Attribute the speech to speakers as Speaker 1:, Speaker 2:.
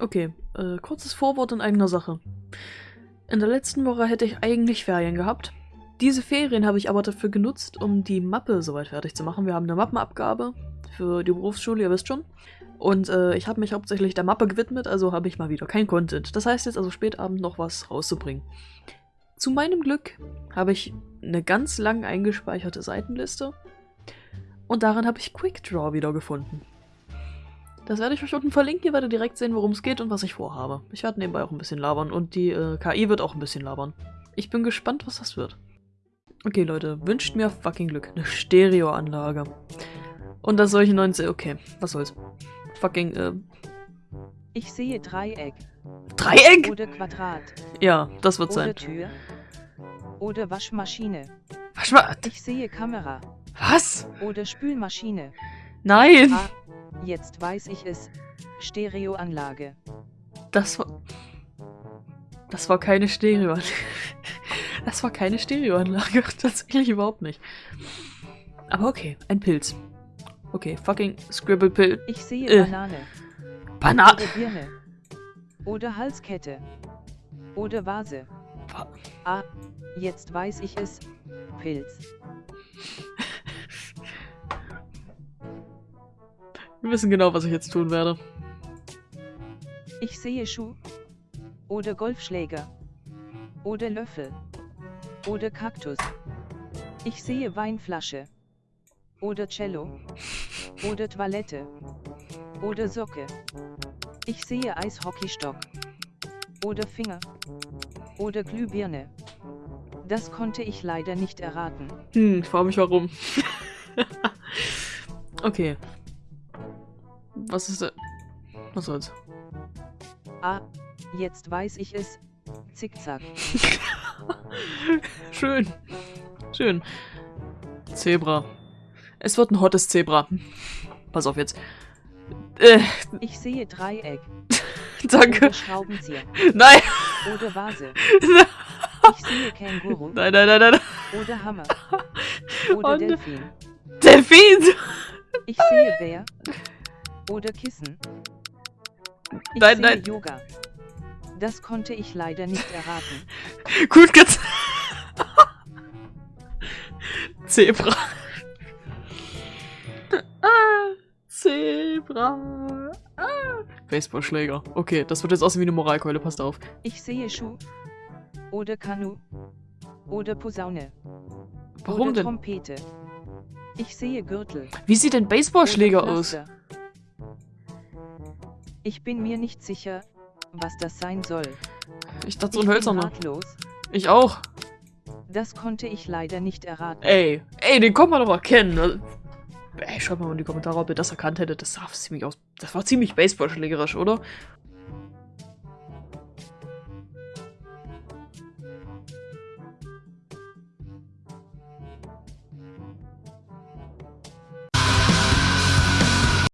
Speaker 1: Okay, äh, kurzes Vorwort in eigener Sache. In der letzten Woche hätte ich eigentlich Ferien gehabt. Diese Ferien habe ich aber dafür genutzt, um die Mappe soweit fertig zu machen. Wir haben eine Mappenabgabe für die Berufsschule, ihr wisst schon. Und äh, ich habe mich hauptsächlich der Mappe gewidmet, also habe ich mal wieder kein Content. Das heißt jetzt also spätabend noch was rauszubringen. Zu meinem Glück habe ich eine ganz lang eingespeicherte Seitenliste und darin habe ich Quickdraw wiedergefunden. Das werde ich euch unten verlinken, ihr werdet direkt sehen, worum es geht und was ich vorhabe. Ich werde nebenbei auch ein bisschen labern und die äh, KI wird auch ein bisschen labern. Ich bin gespannt, was das wird. Okay, Leute, wünscht mir fucking Glück. Eine Stereoanlage. Und das solche 19... Okay, was soll's. Fucking, äh...
Speaker 2: Ich sehe Dreieck.
Speaker 1: Dreieck?
Speaker 2: Oder Quadrat.
Speaker 1: Ja, das wird
Speaker 2: Oder
Speaker 1: sein.
Speaker 2: Tür. Oder Waschmaschine.
Speaker 1: Was? wa-
Speaker 2: Ich sehe Kamera.
Speaker 1: Was?
Speaker 2: Oder Spülmaschine.
Speaker 1: Nein!
Speaker 2: Ah, jetzt weiß ich es. Stereoanlage.
Speaker 1: Das war... Das war keine Stereoanlage. Das war keine Stereoanlage. Tatsächlich überhaupt nicht. Aber okay, ein Pilz. Okay, fucking Scribble-Pilz.
Speaker 2: Ich sehe
Speaker 1: Äh.
Speaker 2: Banane.
Speaker 1: Banane.
Speaker 2: Oder Birne. Oder Halskette. Oder Vase.
Speaker 1: Wa-
Speaker 2: Ah, jetzt weiß ich es. Pilz.
Speaker 1: Wir wissen genau, was ich jetzt tun werde.
Speaker 2: Ich sehe Schuh. Oder Golfschläger. Oder Löffel. Oder Kaktus. Ich sehe Weinflasche. Oder Cello. Oder Toilette. Oder Socke. Ich sehe Eishockeystock. Oder Finger. Oder Glühbirne. Das konnte ich leider nicht erraten.
Speaker 1: Hm, ich frage mich warum. okay. Was ist da? Was soll's?
Speaker 2: Ah, jetzt weiß ich es. Zickzack.
Speaker 1: Schön. Schön. Zebra. Es wird ein hottes Zebra. Pass auf jetzt. Äh,
Speaker 2: Ich sehe Dreieck.
Speaker 1: danke.
Speaker 2: Oder Schraubenzieher.
Speaker 1: Nein.
Speaker 2: Oder Vase. Ich sehe Känguru.
Speaker 1: Nein, nein, nein, nein.
Speaker 2: Oder Hammer. Oder
Speaker 1: Und-
Speaker 2: Delfin.
Speaker 1: Delfin.
Speaker 2: Ich sehe Bär. Oder Kissen. Ich
Speaker 1: Nein, nein.
Speaker 2: Yoga. Das konnte ich leider nicht erraten.
Speaker 1: Gut gezeigt. Zebra. ah, Zebra. Ah. Baseballschläger. Okay, das wird jetzt aussehen wie eine Moralkeule, passt auf.
Speaker 2: Ich sehe Schuh. Oder Kanu. Oder Posaune.
Speaker 1: Warum
Speaker 2: oder
Speaker 1: denn?
Speaker 2: Trompete. Ich sehe Gürtel.
Speaker 1: Wie sieht denn Baseballschläger aus?
Speaker 2: Ich bin mir nicht sicher, was das sein soll.
Speaker 1: Ich dachte so ein hölzerner. Ich auch.
Speaker 2: Das konnte ich leider nicht erraten.
Speaker 1: Ey, ey, den kommt man doch erkennen. ne? Ey, schreibt mal in die Kommentare, ob ihr das erkannt hättet. Das sah ziemlich aus. Das war ziemlich baseballschlägerisch, oder?